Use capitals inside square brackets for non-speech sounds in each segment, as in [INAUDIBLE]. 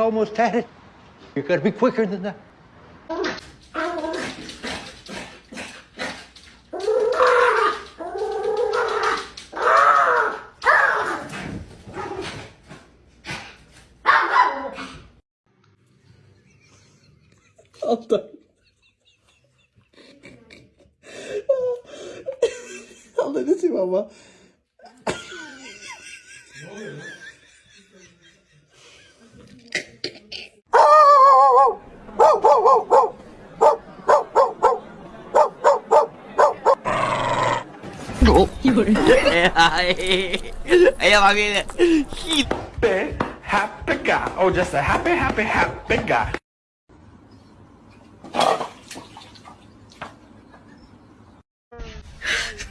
you almost had it. You gotta be quicker than that. [LAUGHS] Altay. Altay ne diyeyim ama? Ayan, makikita. happy, happy guy. Oh, just a happy, happy, happy guy.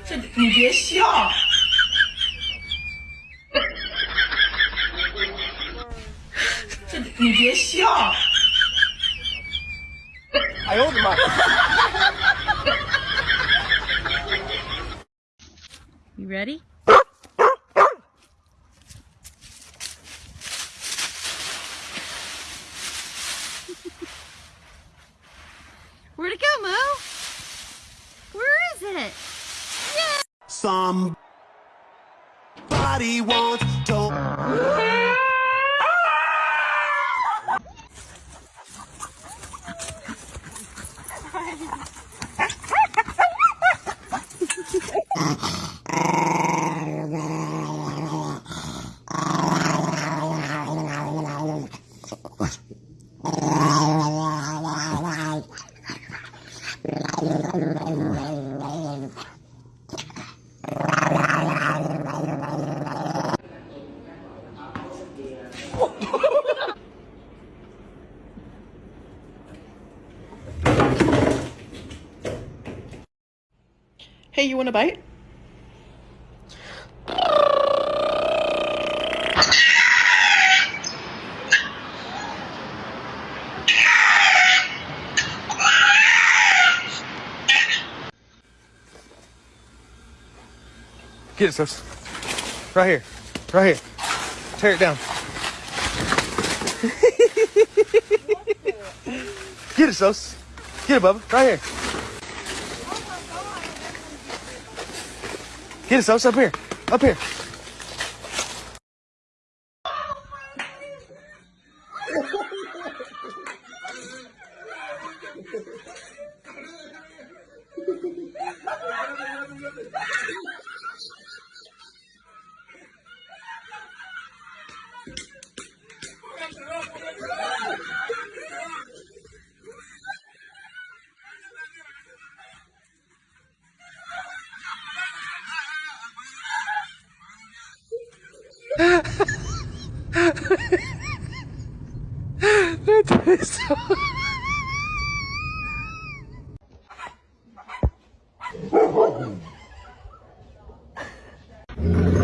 这你别笑，这你别笑。哎呦我的妈！Ready? [LAUGHS] Where'd it go, Mo? Where is it? Somebody once told. [LAUGHS] Hey, you want a bite? Get it, sis. Right here. Right here. Tear it down. Get it, sis. Get it, Bubba. Right here. Get it, sis. Up here. Up here. Mm-hmm.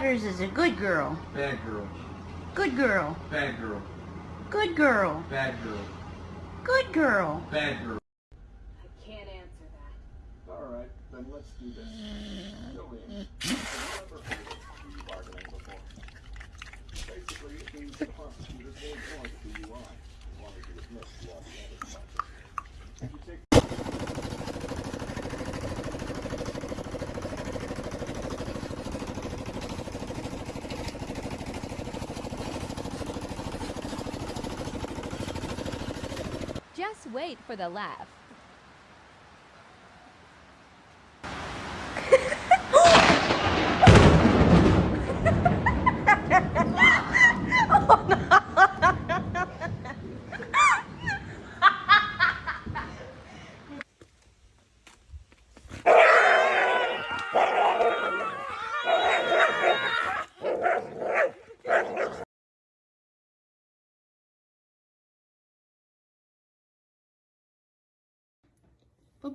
Morning. Butters is a good girl. Bad girl. Good girl. Bad girl. Good girl. Bad girl. Good girl. Bad girl. I can't answer that. All right, then let's do this. Just wait for the laugh.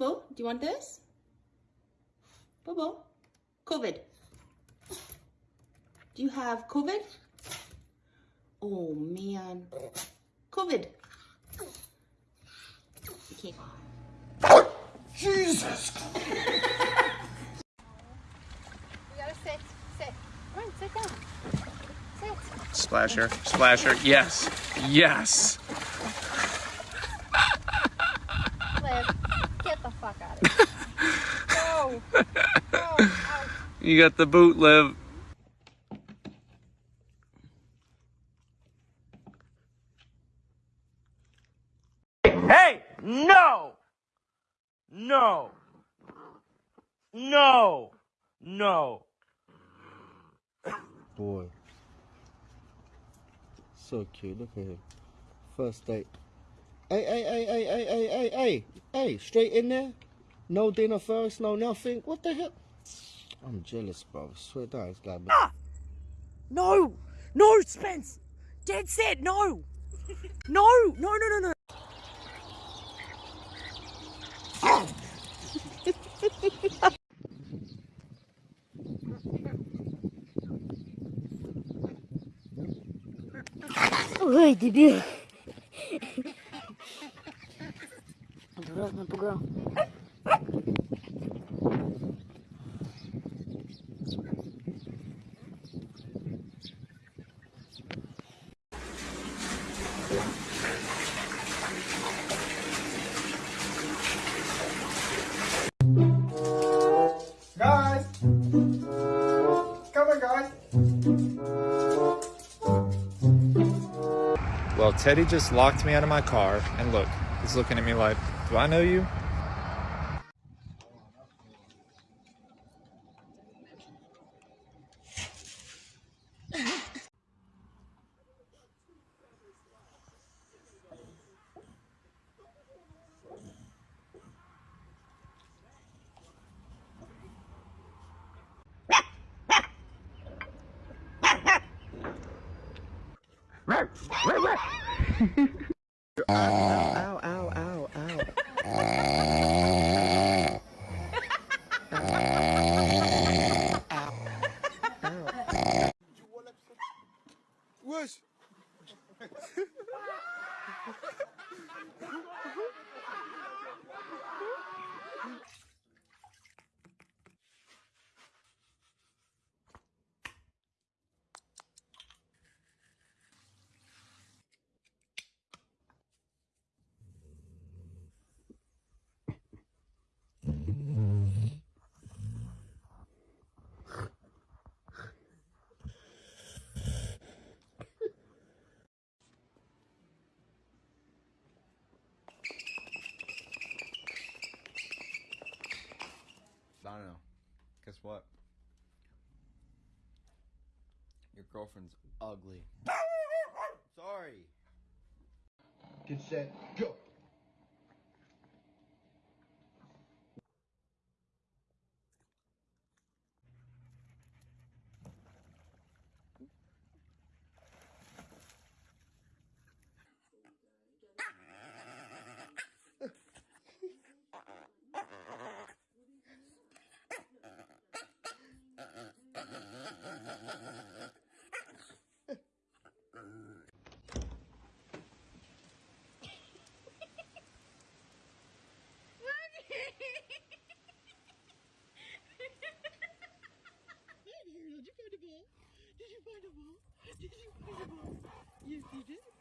Bobo, do you want this? Bobo, COVID. Do you have COVID? Oh man, COVID. You can't. Jesus! You gotta sit, sit. Come on, sit down. Sit. Splasher, splasher, yes, yes. Liv, get the fuck out of here. Go. Go. Out. You got the boot, Liv. Hey! No! No! No! No! Boy. So cute, look at him. First date. Hey, hey, hey, hey, hey, hey, hey, hey, hey, straight in there. No dinner first, no nothing. What the hell? I'm jealous, bro. I swear down, it's got me. No! No, Spence! Dead set, no! No! No, no, no, no! Ой, дебил. Дурак напугал. Teddy just locked me out of my car, and look, he's looking at me like, do I know you? [LAUGHS] [LAUGHS] uh. Girlfriend's ugly. [LAUGHS] Sorry. Get set, go. Nerede bu? Nerede bu? Yedi